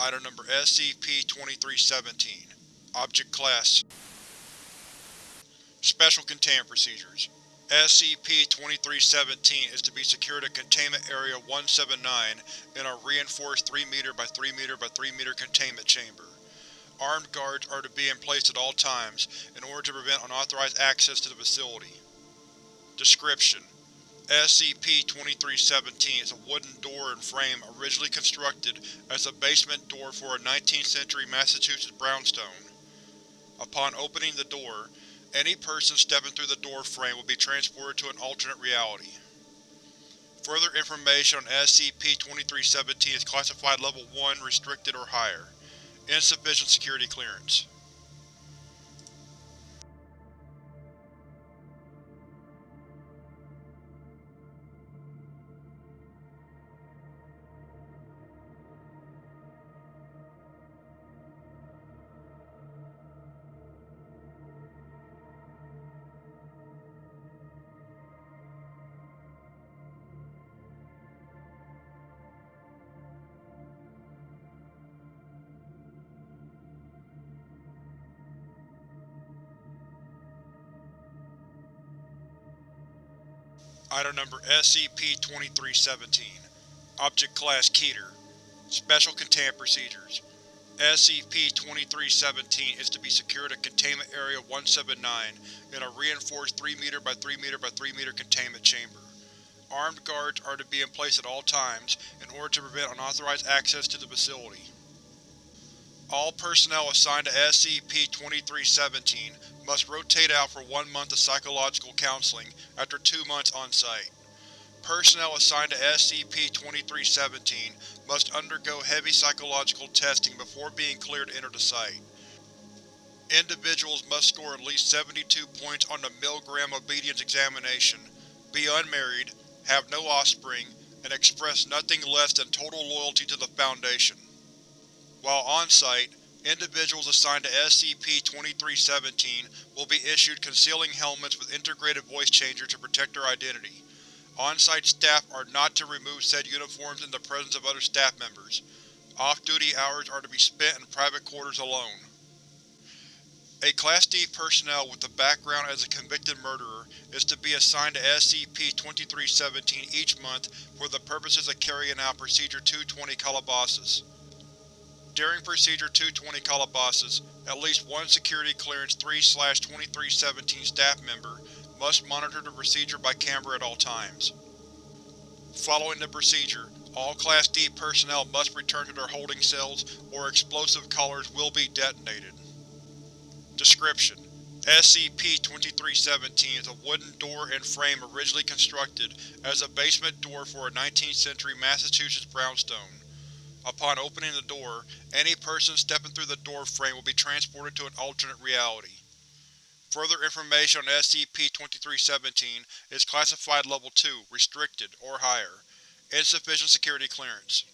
Item Number SCP-2317 Object Class Special Containment Procedures SCP-2317 is to be secured at Containment Area 179 in a reinforced 3m by 3m by 3m containment chamber. Armed guards are to be in place at all times in order to prevent unauthorized access to the facility. Description: SCP-2317 is a wooden door and frame originally constructed as a basement door for a 19th century Massachusetts brownstone. Upon opening the door, any person stepping through the door frame will be transported to an alternate reality. Further information on SCP-2317 is classified Level 1 Restricted or higher. Insufficient security clearance. Item Number SCP-2317 Object Class Keter Special Containment Procedures SCP-2317 is to be secured at Containment Area 179 in a reinforced 3m by 3m by 3m containment chamber. Armed guards are to be in place at all times in order to prevent unauthorized access to the facility. All personnel assigned to SCP-2317 must rotate out for one month of psychological counseling after two months on-site. Personnel assigned to SCP-2317 must undergo heavy psychological testing before being cleared to enter the site. Individuals must score at least 72 points on the Milgram Obedience Examination, be unmarried, have no offspring, and express nothing less than total loyalty to the Foundation. While on-site, individuals assigned to SCP-2317 will be issued concealing helmets with integrated voice changer to protect their identity. On-site staff are not to remove said uniforms in the presence of other staff members. Off-duty hours are to be spent in private quarters alone. A Class D personnel with a background as a convicted murderer is to be assigned to SCP-2317 each month for the purposes of carrying out Procedure 220 Calabasas. During Procedure 220 Calabasas, at least one Security Clearance 3-2317 staff member must monitor the procedure by camera at all times. Following the procedure, all Class D personnel must return to their holding cells or explosive collars will be detonated. Description: SCP-2317 is a wooden door and frame originally constructed as a basement door for a 19th century Massachusetts brownstone. Upon opening the door, any person stepping through the door frame will be transported to an alternate reality. Further information on SCP-2317 is classified Level 2 Restricted or higher. Insufficient security clearance.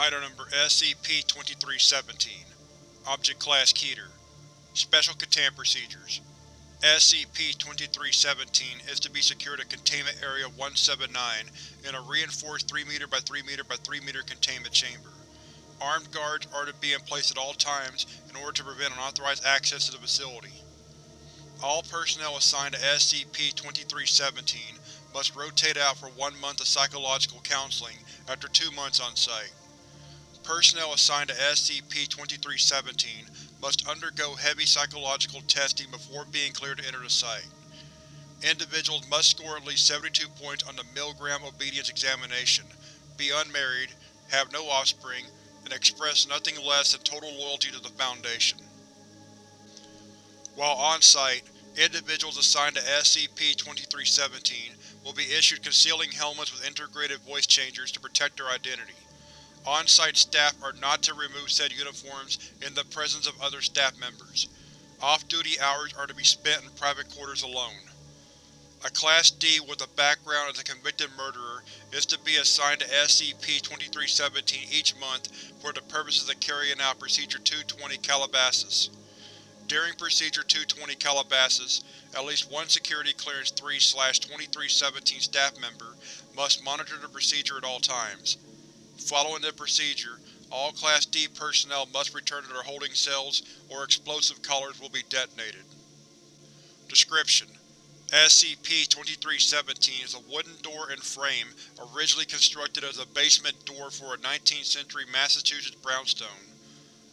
Item Number SCP-2317 Object Class Keter Special Containment Procedures SCP-2317 is to be secured at Containment Area 179 in a reinforced 3m by 3m by 3m containment chamber. Armed guards are to be in place at all times in order to prevent unauthorized access to the facility. All personnel assigned to SCP-2317 must rotate out for one month of psychological counseling after two months on site. Personnel assigned to SCP-2317 must undergo heavy psychological testing before being cleared to enter the site. Individuals must score at least 72 points on the Milgram Obedience Examination, be unmarried, have no offspring, and express nothing less than total loyalty to the Foundation. While on-site, individuals assigned to SCP-2317 will be issued concealing helmets with integrated voice changers to protect their identity. On-site staff are not to remove said uniforms in the presence of other staff members. Off-duty hours are to be spent in private quarters alone. A Class D with a background as a convicted murderer is to be assigned to SCP-2317 each month for the purposes of carrying out Procedure 220 Calabasas. During Procedure 220 Calabasas, at least one Security Clearance 3-2317 staff member must monitor the procedure at all times. Following the procedure, all Class D personnel must return to their holding cells or explosive collars will be detonated. Description: SCP-2317 is a wooden door and frame originally constructed as a basement door for a 19th century Massachusetts brownstone.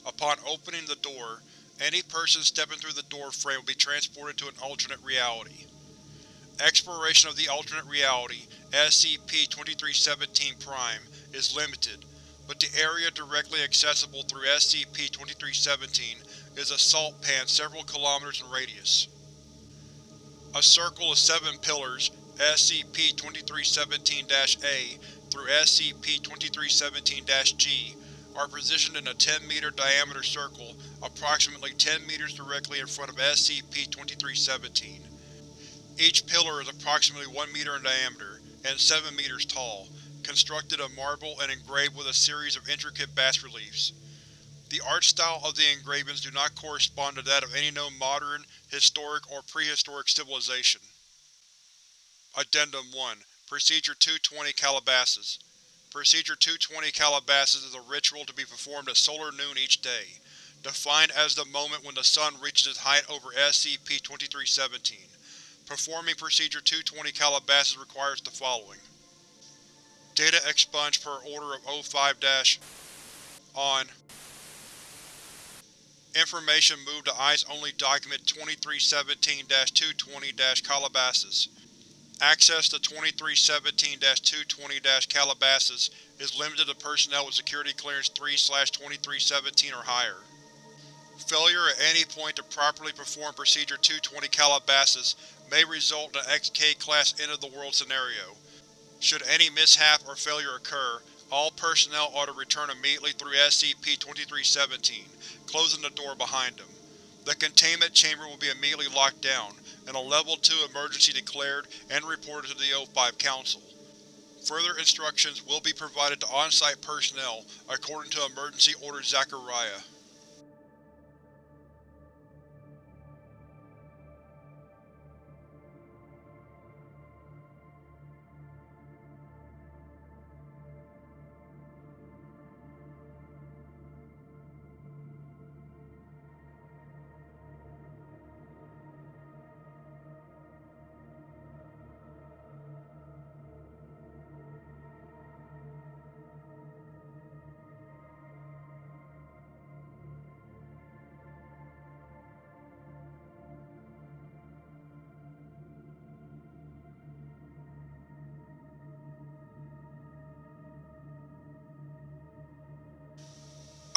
Upon opening the door, any person stepping through the door frame will be transported to an alternate reality. Exploration of the alternate reality, SCP-2317 Prime, is limited, but the area directly accessible through SCP-2317 is a salt pan several kilometers in radius. A circle of seven pillars, SCP-2317-A through SCP-2317-G, are positioned in a 10-meter diameter circle approximately 10 meters directly in front of SCP-2317. Each pillar is approximately 1 meter in diameter and 7 meters tall, constructed of marble and engraved with a series of intricate bas-reliefs. The art style of the engravings do not correspond to that of any known modern, historic, or prehistoric civilization. Addendum 1 Procedure 220 Calabasas Procedure 220 Calabasas is a ritual to be performed at solar noon each day, defined as the moment when the sun reaches its height over SCP-2317. Performing Procedure 220 Calabasas requires the following. Data expunged per Order of O5- on Information moved to Eyes-Only Document 2317-220-Calabasas. Access to 2317-220-Calabasas is limited to personnel with Security Clearance 3-2317 or higher. Failure at any point to properly perform Procedure 220 Calabasas may result in an XK-class end-of-the-world scenario. Should any mishap or failure occur, all personnel are to return immediately through SCP-2317, closing the door behind them. The containment chamber will be immediately locked down, and a Level 2 emergency declared and reported to the O5 Council. Further instructions will be provided to on-site personnel according to Emergency Order Zachariah.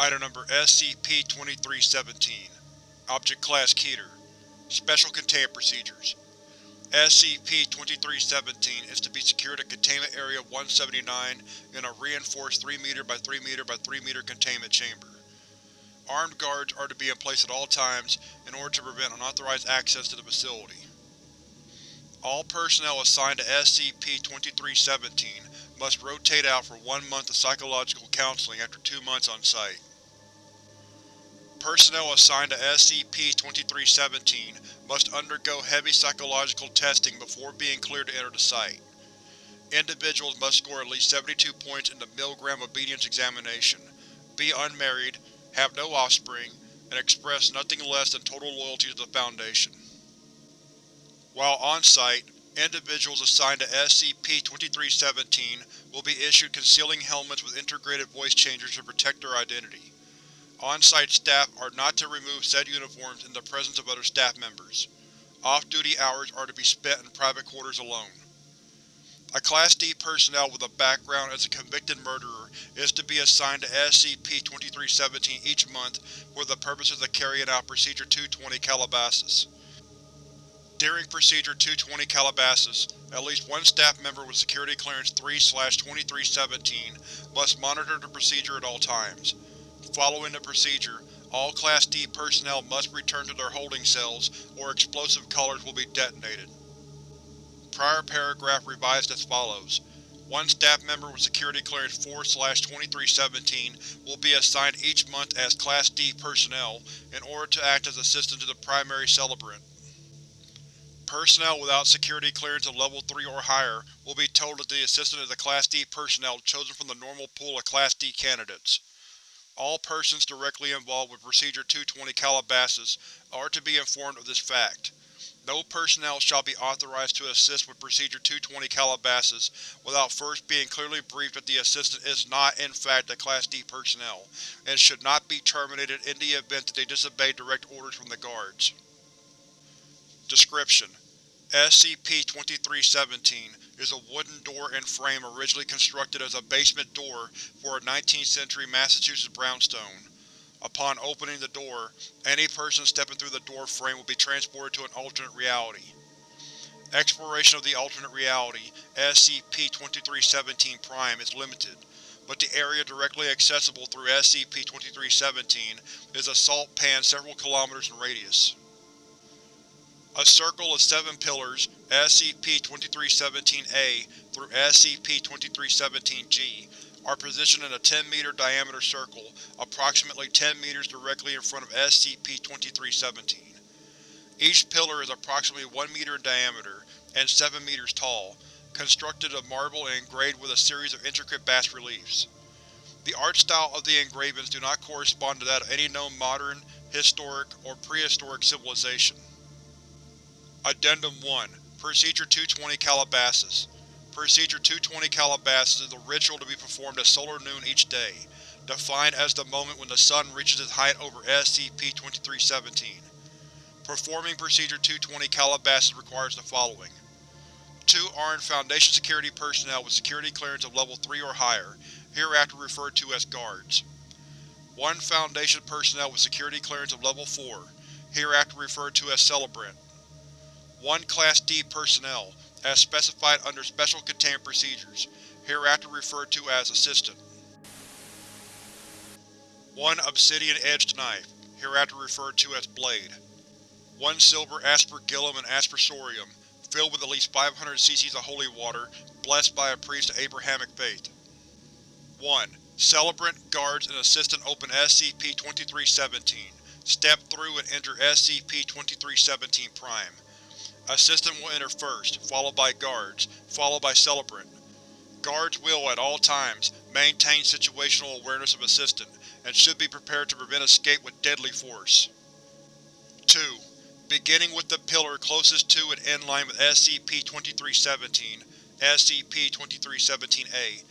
Item Number SCP-2317 Object Class Keter Special Containment Procedures SCP-2317 is to be secured at Containment Area 179 in a reinforced 3 m by 3 m by 3 m containment chamber. Armed guards are to be in place at all times in order to prevent unauthorized access to the facility. All personnel assigned to SCP-2317 must rotate out for one month of psychological counseling after two months on site. Personnel assigned to SCP-2317 must undergo heavy psychological testing before being cleared to enter the site. Individuals must score at least 72 points in the Milgram Obedience Examination, be unmarried, have no offspring, and express nothing less than total loyalty to the Foundation. While on-site, individuals assigned to SCP-2317 will be issued concealing helmets with integrated voice changers to protect their identity. On-site staff are not to remove said uniforms in the presence of other staff members. Off-duty hours are to be spent in private quarters alone. A Class D personnel with a background as a convicted murderer is to be assigned to SCP-2317 each month for the purposes of carrying out Procedure 220 Calabasas. During Procedure 220 Calabasas, at least one staff member with Security Clearance 3-2317 must monitor the procedure at all times. Following the procedure, all Class D personnel must return to their holding cells or explosive collars will be detonated. Prior paragraph revised as follows. One staff member with Security Clearance 4-2317 will be assigned each month as Class D personnel in order to act as assistant to the primary celebrant. Personnel without security clearance of Level 3 or higher will be told that the assistant is a Class D personnel chosen from the normal pool of Class D candidates. All persons directly involved with Procedure 220 Calabasas are to be informed of this fact. No personnel shall be authorized to assist with Procedure 220 Calabasas without first being clearly briefed that the assistant is not in fact a Class D personnel, and should not be terminated in the event that they disobey direct orders from the guards. Description: SCP-2317 is a wooden door and frame originally constructed as a basement door for a 19th century Massachusetts brownstone. Upon opening the door, any person stepping through the door frame will be transported to an alternate reality. Exploration of the alternate reality, SCP-2317 Prime, is limited, but the area directly accessible through SCP-2317 is a salt pan several kilometers in radius. A circle of seven pillars, SCP-2317-A through SCP-2317-G, are positioned in a 10-meter diameter circle, approximately 10 meters directly in front of SCP-2317. Each pillar is approximately 1 meter in diameter and 7 meters tall, constructed of marble and engraved with a series of intricate bas-reliefs. The art style of the engravings do not correspond to that of any known modern, historic, or prehistoric civilization. Addendum 1 Procedure 220 Calabasas Procedure 220 Calabasas is a ritual to be performed at solar noon each day, defined as the moment when the sun reaches its height over SCP-2317. Performing Procedure 220 Calabasas requires the following. Two armed Foundation security personnel with security clearance of Level 3 or higher, hereafter referred to as guards. One Foundation personnel with security clearance of Level 4, hereafter referred to as celebrant one Class D personnel, as specified under Special Containment Procedures, hereafter referred to as Assistant. One Obsidian-edged knife, hereafter referred to as Blade. One silver aspergillum and aspersorium, filled with at least 500 cc of holy water, blessed by a priest of Abrahamic faith. 1. Celebrant, Guards, and Assistant open SCP-2317. Step through and enter SCP-2317 Prime. Assistant will enter first, followed by Guards, followed by Celebrant. Guards will, at all times, maintain situational awareness of Assistant, and should be prepared to prevent escape with deadly force. 2. Beginning with the pillar closest to and in line with SCP-2317, SCP-2317-A,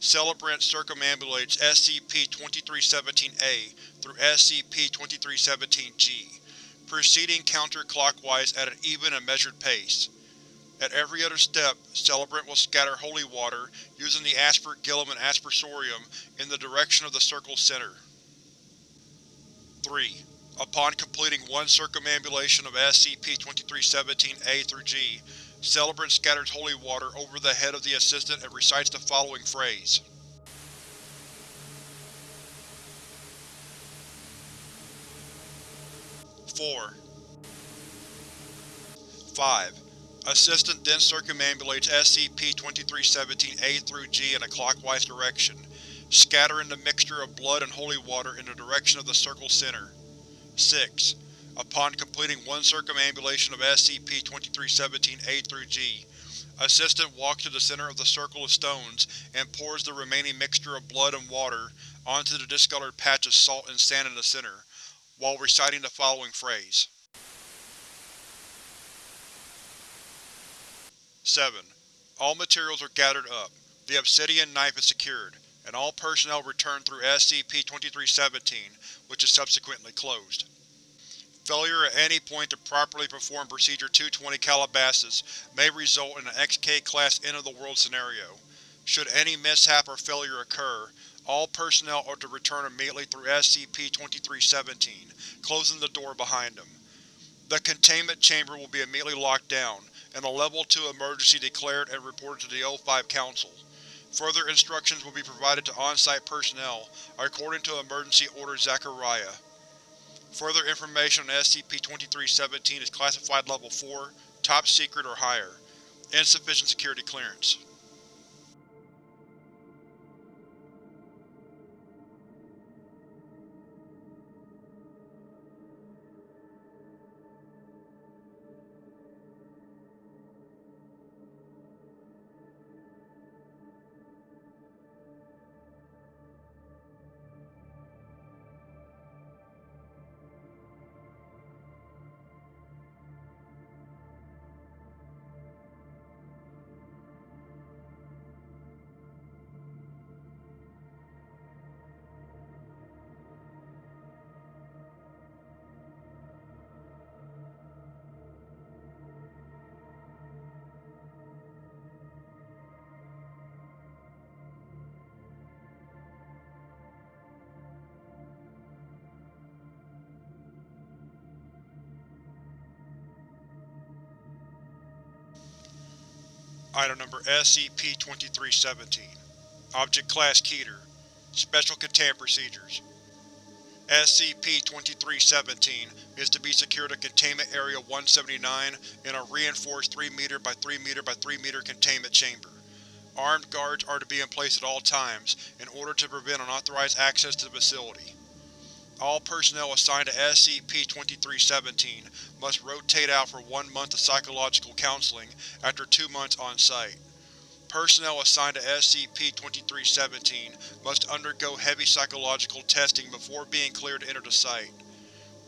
Celebrant circumambulates SCP-2317-A through SCP-2317-G proceeding counterclockwise at an even and measured pace. At every other step, Celebrant will scatter holy water, using the aspergillum and aspersorium, in the direction of the circle's center. 3. Upon completing one circumambulation of SCP-2317-A through G, Celebrant scatters holy water over the head of the Assistant and recites the following phrase. 4. 5. Assistant then circumambulates SCP-2317-A through G in a clockwise direction, scattering the mixture of blood and holy water in the direction of the circle's center. 6. Upon completing one circumambulation of SCP-2317-A through G, Assistant walks to the center of the circle of stones and pours the remaining mixture of blood and water onto the discolored patch of salt and sand in the center, while reciting the following phrase. 7. All materials are gathered up, the Obsidian Knife is secured, and all personnel return through SCP-2317, which is subsequently closed. Failure at any point to properly perform Procedure 220 Calabasas may result in an XK-class end-of-the-world scenario. Should any mishap or failure occur, all personnel are to return immediately through SCP-2317, closing the door behind them. The containment chamber will be immediately locked down, and a Level 2 emergency declared and reported to the O5 Council. Further instructions will be provided to on-site personnel, according to Emergency Order Zachariah. Further information on SCP-2317 is classified Level 4, Top Secret or higher. Insufficient security clearance. Item Number SCP-2317 Object Class Keter Special Containment Procedures SCP-2317 is to be secured in Containment Area 179 in a reinforced 3 m by 3 m by 3 m containment chamber. Armed guards are to be in place at all times, in order to prevent unauthorized access to the facility. All personnel assigned to SCP-2317 must rotate out for one month of psychological counseling after two months on-site. Personnel assigned to SCP-2317 must undergo heavy psychological testing before being cleared to enter the site.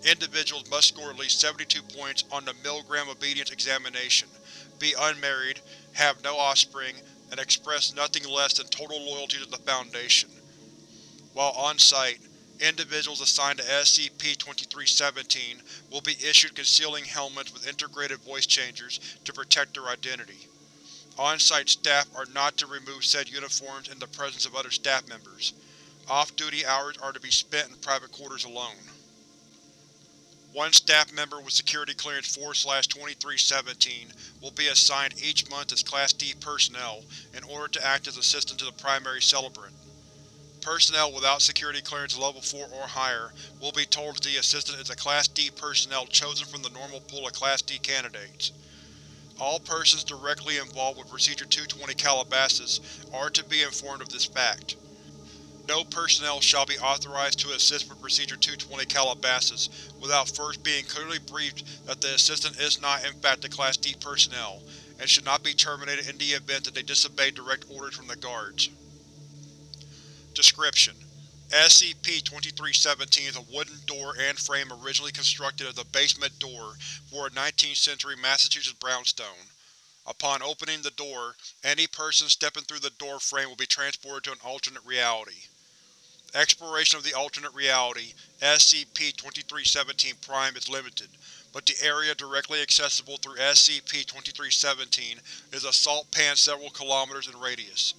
Individuals must score at least 72 points on the Milgram Obedience Examination, be unmarried, have no offspring, and express nothing less than total loyalty to the Foundation. While on-site, Individuals assigned to SCP-2317 will be issued concealing helmets with integrated voice changers to protect their identity. On-site staff are not to remove said uniforms in the presence of other staff members. Off-duty hours are to be spent in private quarters alone. One staff member with Security Clearance 4-2317 will be assigned each month as Class D personnel in order to act as assistant to the primary celebrant. Personnel without security clearance level 4 or higher will be told that the assistant is a Class D personnel chosen from the normal pool of Class D candidates. All persons directly involved with Procedure 220 Calabasas are to be informed of this fact. No personnel shall be authorized to assist with Procedure 220 Calabasas without first being clearly briefed that the assistant is not in fact a Class D personnel, and should not be terminated in the event that they disobey direct orders from the guards. Description: SCP-2317 is a wooden door and frame originally constructed as a basement door for a 19th century Massachusetts brownstone. Upon opening the door, any person stepping through the door frame will be transported to an alternate reality. Exploration of the alternate reality, SCP-2317 Prime is limited, but the area directly accessible through SCP-2317 is a salt pan several kilometers in radius.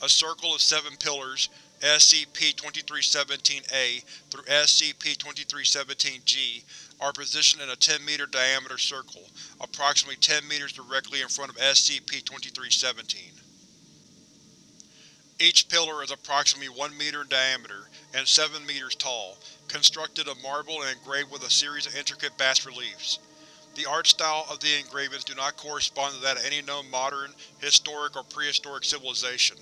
A circle of seven pillars, SCP-2317-A through SCP-2317-G are positioned in a 10-meter diameter circle, approximately 10 meters directly in front of SCP-2317. Each pillar is approximately 1 meter in diameter and 7 meters tall, constructed of marble and engraved with a series of intricate bas-reliefs. The art style of the engravings do not correspond to that of any known modern, historic, or prehistoric civilization.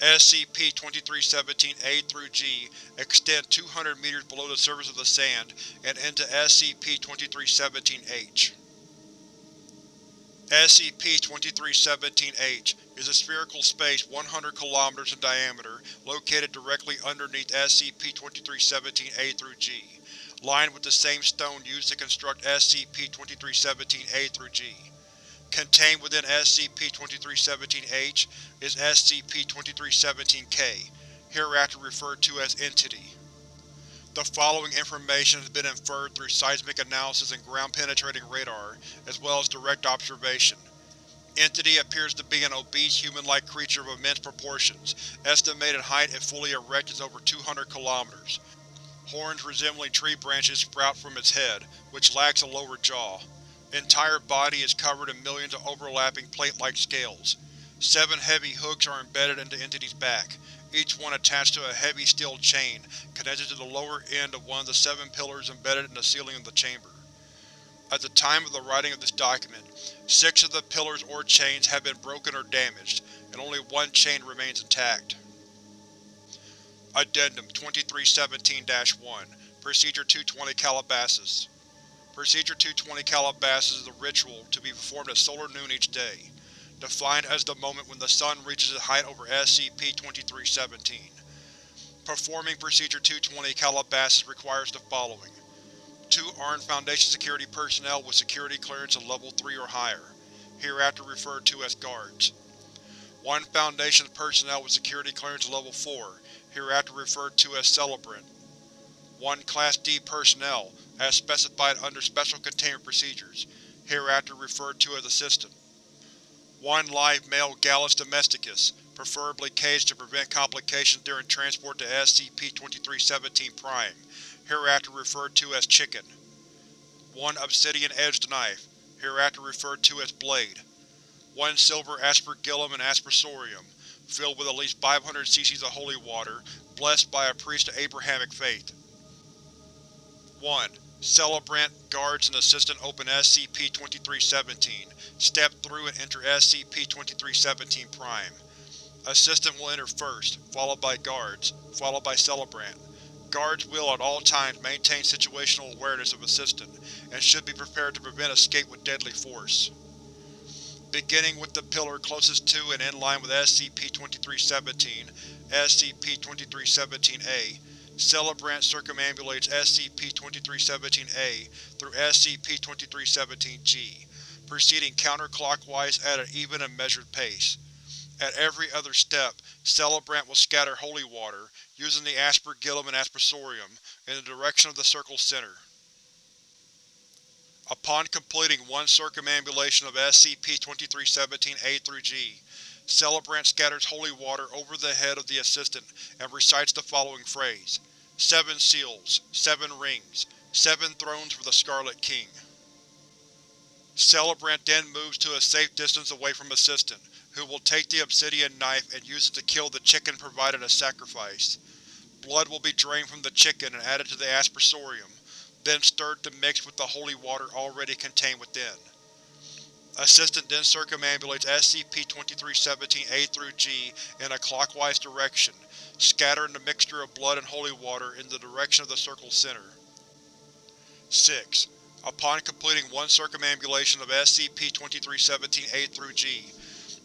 SCP-2317-A through G extend 200 meters below the surface of the sand and into SCP-2317-H. SCP-2317-H is a spherical space 100 km in diameter located directly underneath SCP-2317-A through G, lined with the same stone used to construct SCP-2317-A through G. Contained within SCP-2317-H is SCP-2317-K, hereafter referred to as Entity. The following information has been inferred through seismic analysis and ground-penetrating radar, as well as direct observation. Entity appears to be an obese human-like creature of immense proportions. Estimated height if fully erect is over 200 kilometers. Horns resembling tree branches sprout from its head, which lacks a lower jaw. Entire body is covered in millions of overlapping plate-like scales. Seven heavy hooks are embedded into Entity's back, each one attached to a heavy steel chain connected to the lower end of one of the seven pillars embedded in the ceiling of the chamber. At the time of the writing of this document, six of the pillars or chains have been broken or damaged, and only one chain remains intact. Addendum 2317-1 Procedure 220 Calabasas Procedure 220 Calabasas is a ritual to be performed at solar noon each day, defined as the moment when the sun reaches its height over SCP-2317. Performing Procedure 220 Calabasas requires the following. Two armed Foundation security personnel with security clearance of Level 3 or higher, hereafter referred to as guards. One Foundation personnel with security clearance of Level 4, hereafter referred to as Celebrant. One Class D personnel as specified under Special Containment Procedures, hereafter referred to as Assistant. One live male Gallus domesticus, preferably caged to prevent complications during transport to SCP-2317 Prime, hereafter referred to as Chicken. One obsidian-edged knife, hereafter referred to as Blade. One silver aspergillum and aspersorium, filled with at least 500 cc of holy water, blessed by a priest of Abrahamic faith. 1. Celebrant, guards, and assistant open SCP-2317. Step through and enter SCP-2317 Prime. Assistant will enter first, followed by guards, followed by Celebrant. Guards will at all times maintain situational awareness of Assistant, and should be prepared to prevent escape with deadly force. Beginning with the pillar closest to and in line with SCP-2317, SCP-2317-A, Celebrant circumambulates SCP-2317-A through SCP-2317-G, proceeding counterclockwise at an even and measured pace. At every other step, Celebrant will scatter holy water, using the Aspergillum and Aspersorium, in the direction of the Circle's center. Upon completing one circumambulation of SCP-2317-A through G, Celebrant scatters holy water over the head of the Assistant and recites the following phrase. Seven seals, seven rings, seven thrones for the Scarlet King. Celebrant then moves to a safe distance away from Assistant, who will take the obsidian knife and use it to kill the chicken provided as sacrifice. Blood will be drained from the chicken and added to the aspersorium, then stirred to mix with the holy water already contained within. Assistant then circumambulates SCP-2317-A through G in a clockwise direction, scattering the mixture of blood and holy water in the direction of the Circle's center. 6. Upon completing one circumambulation of SCP-2317-A through G,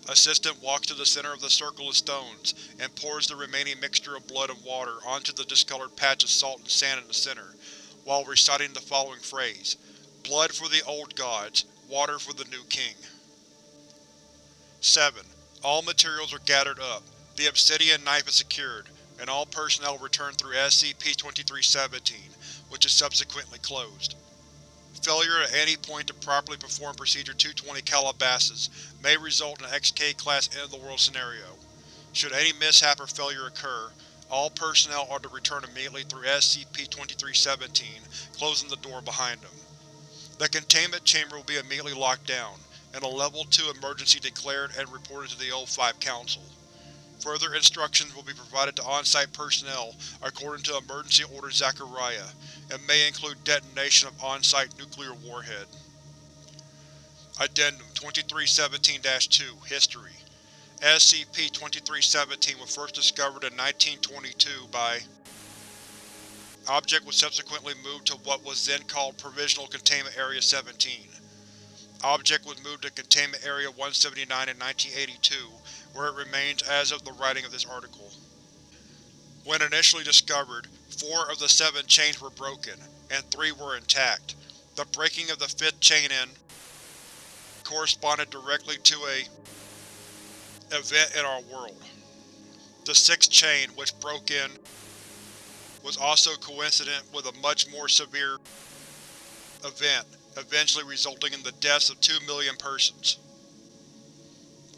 Assistant walks to the center of the circle of stones and pours the remaining mixture of blood and water onto the discolored patch of salt and sand in the center, while reciting the following phrase, Blood for the old gods, Water for the new king. 7. All materials are gathered up, the obsidian knife is secured, and all personnel return through SCP-2317, which is subsequently closed. Failure at any point to properly perform Procedure 220 Calabasas may result in an XK-class end-of-the-world scenario. Should any mishap or failure occur, all personnel are to return immediately through SCP-2317, closing the door behind them. The containment chamber will be immediately locked down, and a Level 2 emergency declared and reported to the O5 Council. Further instructions will be provided to on-site personnel according to Emergency Order Zachariah, and may include detonation of on-site nuclear warhead. Addendum 2317-2 History SCP-2317 was first discovered in 1922 by Object was subsequently moved to what was then called Provisional Containment Area 17. Object was moved to Containment Area 179 in 1982, where it remains as of the writing of this article. When initially discovered, four of the seven chains were broken, and three were intact. The breaking of the fifth chain in corresponded directly to a event in our world. The sixth chain, which broke in, was also coincident with a much more severe event, eventually resulting in the deaths of two million persons.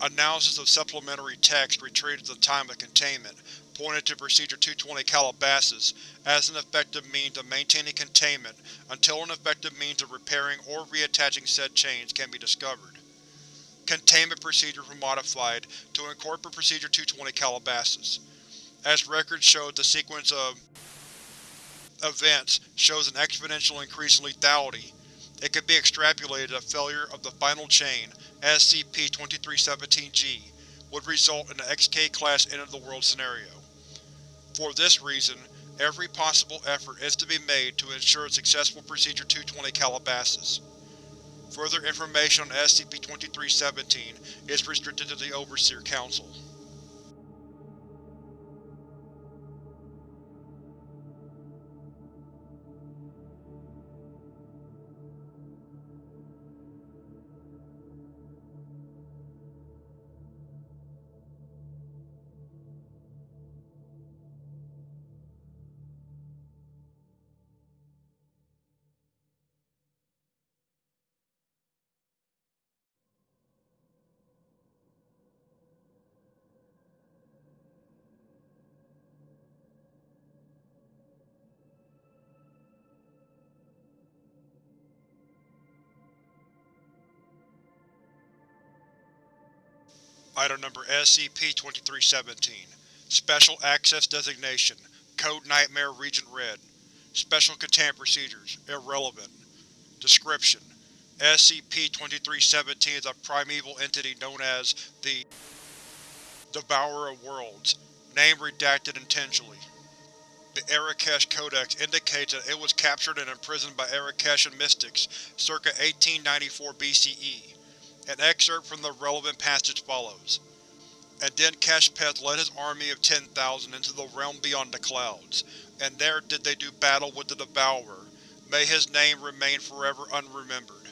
Analysis of supplementary text retrieved at the time of containment pointed to Procedure 220 Calabasas as an effective means of maintaining containment until an effective means of repairing or reattaching said chains can be discovered. Containment procedures were modified to incorporate Procedure 220 Calabasas. As records showed the sequence of events shows an exponential increase in lethality, it could be extrapolated that failure of the final chain, SCP-2317-G, would result in an XK-class end-of-the-world scenario. For this reason, every possible effort is to be made to ensure a successful Procedure 220 Calabasas. Further information on SCP-2317 is restricted to the Overseer Council. Item Number SCP-2317 Special Access Designation Code Nightmare Regent Red Special Containment Procedures Irrelevant Description: SCP-2317 is a primeval entity known as the Devourer of Worlds. Name redacted intentionally. The Arrokesh Codex indicates that it was captured and imprisoned by Arrokeshan mystics circa 1894 BCE. An excerpt from the relevant passage follows. And then Keshpeth led his army of 10,000 into the realm beyond the clouds, and there did they do battle with the Devourer. May his name remain forever unremembered.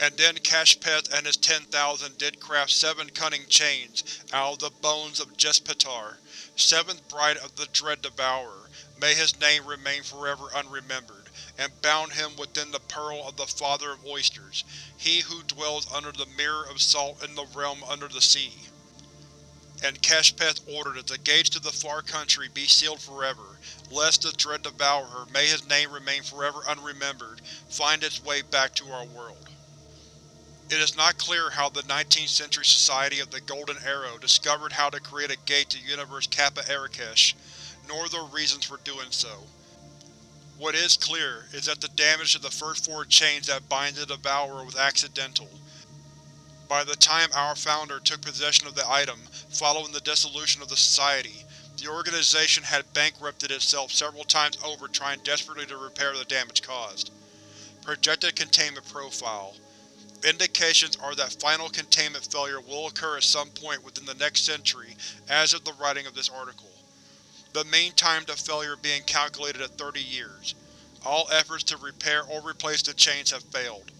And then Keshpeth and his 10,000 did craft seven cunning chains out of the bones of Jespetar, seventh bride of the dread Devourer. May his name remain forever unremembered and bound him within the pearl of the Father of Oysters, he who dwells under the mirror of salt in the realm under the sea. And Keshpeth ordered that the gates to the far country be sealed forever, lest the dread devourer, may his name remain forever unremembered, find its way back to our world. It is not clear how the 19th Century Society of the Golden Arrow discovered how to create a gate to Universe Kappa Arikesh, nor the reasons for doing so. What is clear is that the damage to the first four chains that bind the Devourer was accidental. By the time our Founder took possession of the item, following the dissolution of the Society, the organization had bankrupted itself several times over trying desperately to repair the damage caused. Projected Containment Profile Indications are that final containment failure will occur at some point within the next century as of the writing of this article the mean time to failure being calculated at 30 years. All efforts to repair or replace the chains have failed.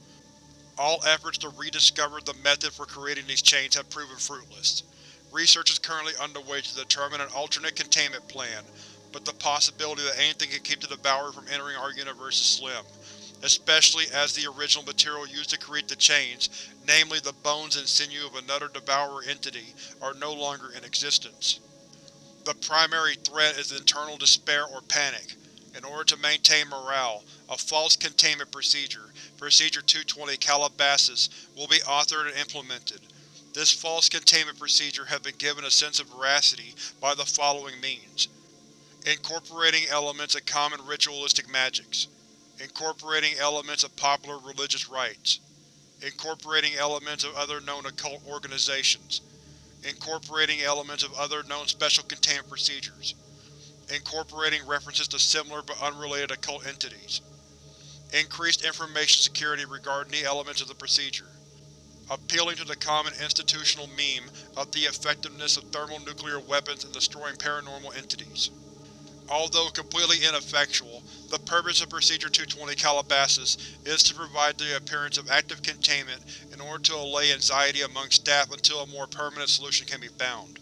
All efforts to rediscover the method for creating these chains have proven fruitless. Research is currently underway to determine an alternate containment plan, but the possibility that anything can keep the Devourer from entering our universe is slim, especially as the original material used to create the chains, namely the bones and sinew of another Devourer entity, are no longer in existence. The primary threat is internal despair or panic. In order to maintain morale, a false containment procedure, Procedure 220 Calabasas, will be authored and implemented. This false containment procedure has been given a sense of veracity by the following means. Incorporating elements of common ritualistic magics. Incorporating elements of popular religious rites. Incorporating elements of other known occult organizations incorporating elements of other known special containment procedures, incorporating references to similar but unrelated occult entities, increased information security regarding the elements of the procedure, appealing to the common institutional meme of the effectiveness of thermonuclear weapons in destroying paranormal entities, Although completely ineffectual, the purpose of Procedure 220 Calabasas is to provide the appearance of active containment in order to allay anxiety among staff until a more permanent solution can be found.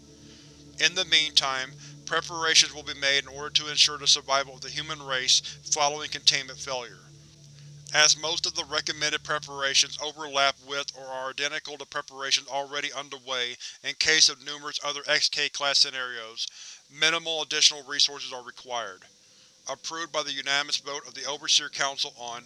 In the meantime, preparations will be made in order to ensure the survival of the human race following containment failure. As most of the recommended preparations overlap with or are identical to preparations already underway in case of numerous other XK-class scenarios, minimal additional resources are required. Approved by the unanimous vote of the Overseer Council on